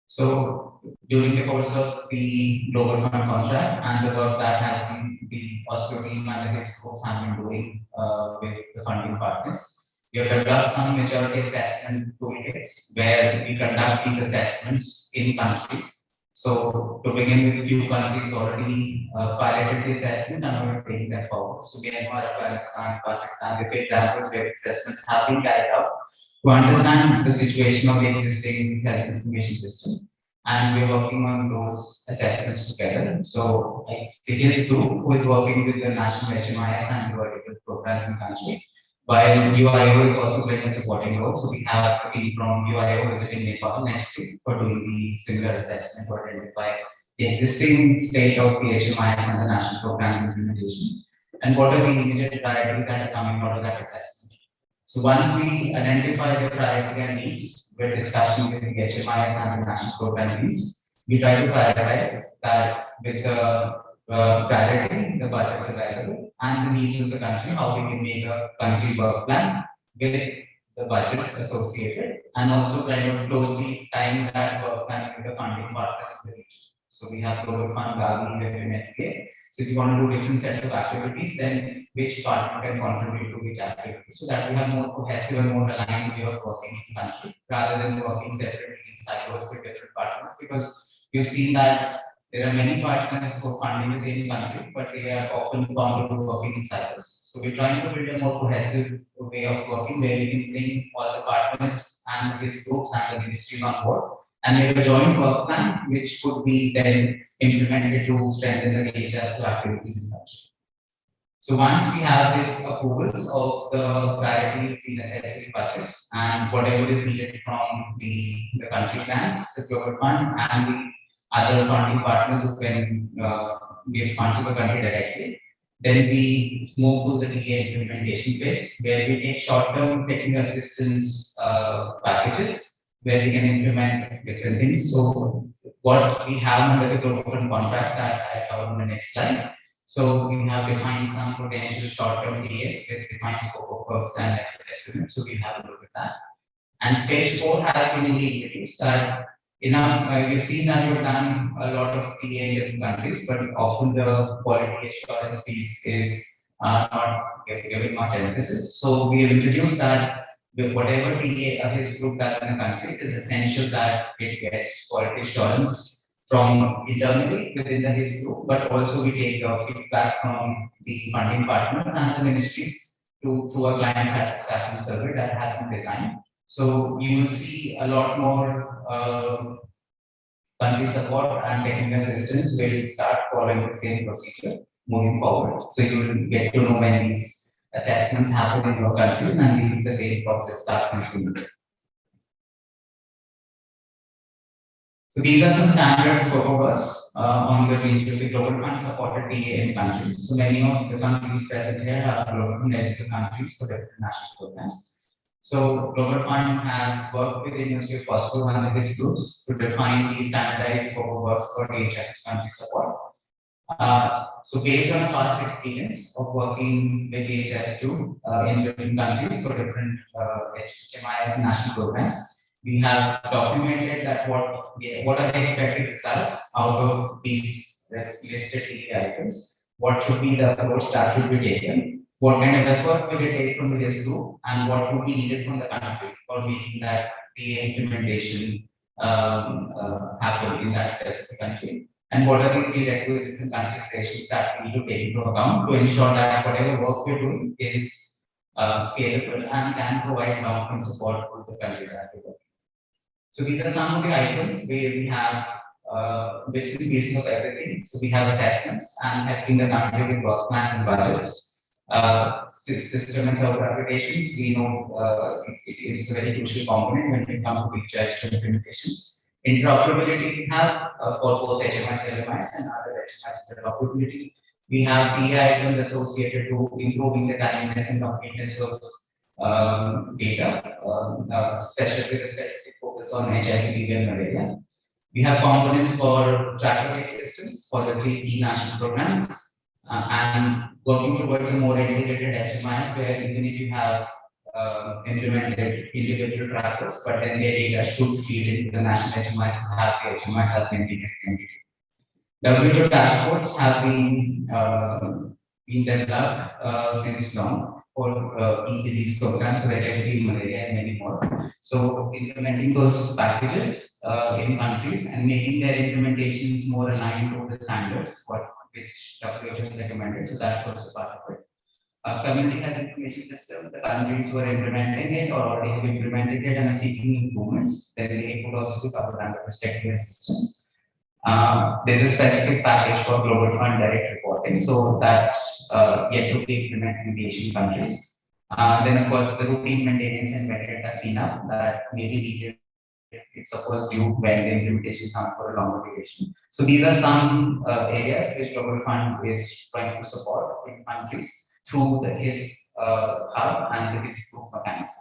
So during the course of the global fund contract and the work that has been the and the folks have been doing uh, with the funding partners, we have developed some maturity assessment toolkits where we conduct these assessments in countries. So to begin with, few countries already uh, piloted the assessment and we're taking that forward. So Myanmar, Afghanistan, Pakistan, the examples where assessments have been carried out to understand the situation of the existing health information system. And we're working on those assessments together. So CTS group who is working with the national HMIS and vertical programs in the country. While UIO is also playing a supporting role. So we have a team from UIO visiting Nepal next week for doing the similar assessment to identify the existing state of the HMIS and the national programs implementation. And what are the immediate priorities that are coming out of that assessment. So once we identify the priority and needs, we're discussing with the HMIS and the national program needs. We try to prioritize that with the uh, priority, the budgets available, and the needs of the country, how we can make a country work plan with the budgets associated, and also kind of closely time that work plan with the funding partners. So we have Global Fund, Gavi, and FK. So if you want to do different sets of activities, then which partner can contribute to which activity, so that we have more cohesive and more aligned way of working in country, rather than working separately in silos with different partners, because we've seen that there are many partners for funding the same country, but they are often found to working in silos. So we're trying to build a more cohesive way of working, where we can bring all the partners and these groups and the ministry on board, and a joint work plan, which could be then implemented to strengthen the DHIS activities in country. So once we have this approvals of the priorities, in the necessary budgets, and whatever is needed from the, the country plans, the global fund, and the other funding partners who can, uh, give funds to the country directly, then we move to the TA implementation phase, where we take short-term technical assistance, uh, packages, where we can implement different things. So what we have under the fund contract that I cover on the next slide. So we have defined some potential short-term TAs with defined scope of works and estimates, so we have a look at that. And stage four has been introduced that, you know, uh, you've seen that we've done a lot of TA in different countries, but often the quality assurance piece is uh, not gi- given much emphasis. So we have introduced that with whatever TA this group does in the country, it is essential that it gets quality assurance from internally within the HIS group, but also we take uh, feedback from the funding partners and the ministries to, to a client satisfaction survey that has been designed. So you will see a lot more, uh, country support and technical assistance you start following the same procedure moving forward. So you will get to know when these assessments happen in your country and these the same process starts implemented. So these are some standard scope of works uh, on the range of the global fund supported in countries. So many of the countries present here are global fund eligible countries for different national programs. So Global Fund has worked with the University of Oslo and its groups to define the standardized works for DHIS country support. Uh, so based on past experience of working with DHIS two uh, in different countries for different uh, HMIS national programs, we have documented that what, what are the expected results out of these listed TA items? What should be the approach that should be taken? What kind of effort will it take from this group and what would be needed from the country for making that the implementation um, uh, happen in that specific country? And what are the prerequisites and considerations that we need to take into account to ensure that whatever work we're doing is uh, scalable and can provide long-term support for the country that we're working. So these are some of the items where we have uh, bits and pieces of everything. So we have assessments and helping the country with work plans and budgets. Uh, system and server applications, we know uh, it- it is a very crucial component when it comes to picture implementations. Interoperability we have uh, for both HMIS, LMIS and other HMIS interoperability. We have PI items associated to improving the timeliness and completeness of um, data, um, uh, especially with a specific focus on HIV, and malaria. We have components for tracker-based systems for the three key national programs. uh, and working towards a more integrated HMIS where even if you have uh, implemented individual trackers, but then their data should feed into the national HMIS have the HMIS as the integrated entity. WHO dashboards have been, uh, been developed, uh, since long for, uh, disease programs, so HIV, malaria, and many more. So implementing those packages, uh, in countries and making their implementations more aligned to the standards, what, which WHO has recommended, so that's also part of it. Uh, community health information system, the countries who are implementing it or already have implemented it and are seeking improvements, then they could also be covered under technical assistance. Uh, there's a specific package for global fund direct reporting, so that's, uh, yet to be implemented in the Asian countries. Uh, then of course, the routine maintenance and metadata cleanup that may be needed. It's of course due when the implementation comes for a longer duration. So these are some, uh, areas which global fund is trying to support in countries through the HISP, uh, hub and the HISP group mechanism.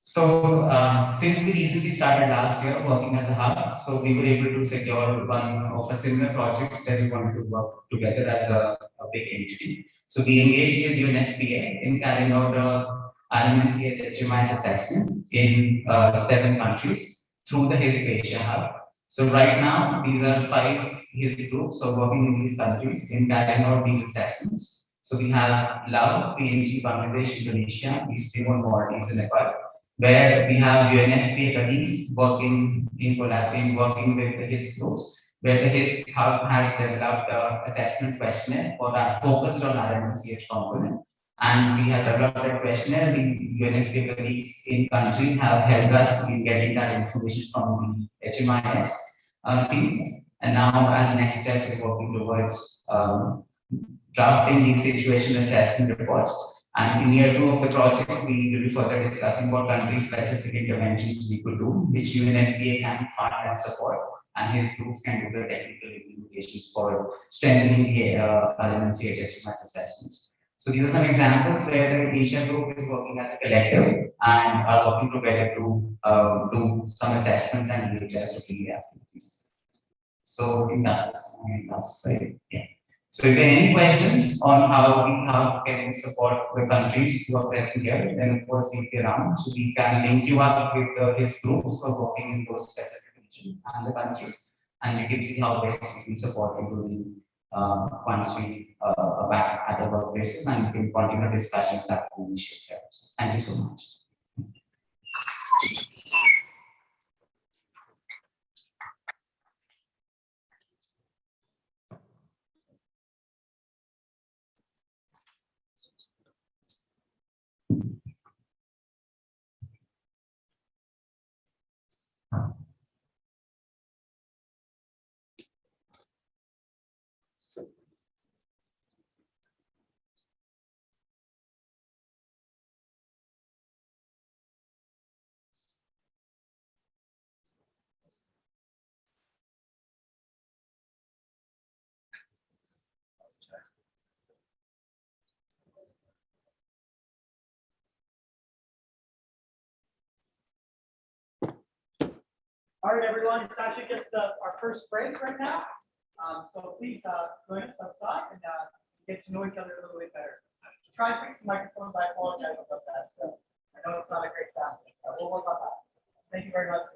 So, uh, since we recently started last year working as a hub, so we were able to secure one of a similar project that we wanted to work together as a, a big entity. So we engaged with UNFPA in carrying out a RMNCH HMIS assessment in, uh, seven countries through the HIS Asia hub. So right now, these are five HIS groups, so working in these countries in out these assessments. So we have Laos, PNG, Bangladesh, Indonesia, East Timor, Maldives, and Nepal where we have UNFPA colleagues working in collaborating, working with the HIS groups, where the HIS hub has developed a assessment questionnaire for that focused on RMCH component. And we have developed a questionnaire, the UNFPA colleagues in country have helped us in getting that information from the HMIS uh. And now as next step, we're working towards, um, drafting the situation assessment reports. And in year two of the project, we will be further discussing what country-specific interventions we could do, which UNFPA can fund and support. And HISP groups can do the technical implementations for strengthening the, uh, elements CHS assessments. So these are some examples where the Asia group is working as a collective and are working together to, uh, do some assessments and EHS to the activities. So mean, that's, uh, yeah. So if there are any questions on how we, can support the countries who are present here, then of course we'll be around, so we can link you up with uh, HISP groups who are working in those specific regions and the countries. And you can see how best we can support you during, uh, once we, uh, are back at the workplaces and we can continue discussions that we initiate. Thank you so much. All right, everyone, it's actually just uh, our first break right now. Um, So please uh, join us outside and uh, get to know each other a little bit better. Try and fix the microphones. I apologize about that. Uh, I know it's not a great sound, so we'll work on that. Thank you very much.